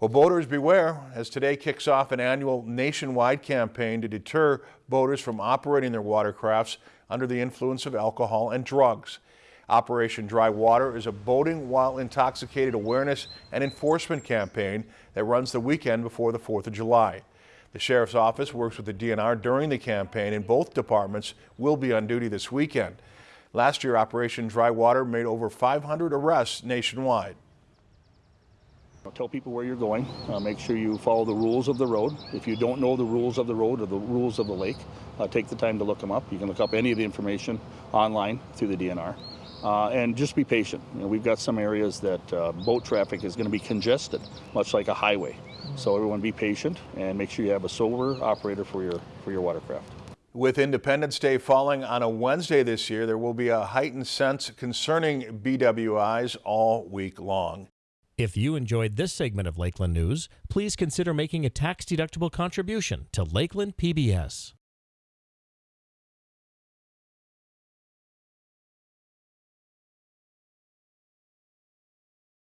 Well, boaters beware as today kicks off an annual nationwide campaign to deter boaters from operating their watercrafts under the influence of alcohol and drugs. Operation Dry Water is a boating while intoxicated awareness and enforcement campaign that runs the weekend before the 4th of July. The Sheriff's Office works with the DNR during the campaign and both departments will be on duty this weekend. Last year, Operation Dry Water made over 500 arrests nationwide. Tell people where you're going. Uh, make sure you follow the rules of the road. If you don't know the rules of the road or the rules of the lake, uh, take the time to look them up. You can look up any of the information online through the DNR. Uh, and just be patient. You know, we've got some areas that uh, boat traffic is going to be congested, much like a highway. So everyone be patient and make sure you have a sober operator for your, for your watercraft. With Independence Day falling on a Wednesday this year, there will be a heightened sense concerning BWIs all week long. If you enjoyed this segment of Lakeland News, please consider making a tax-deductible contribution to Lakeland PBS.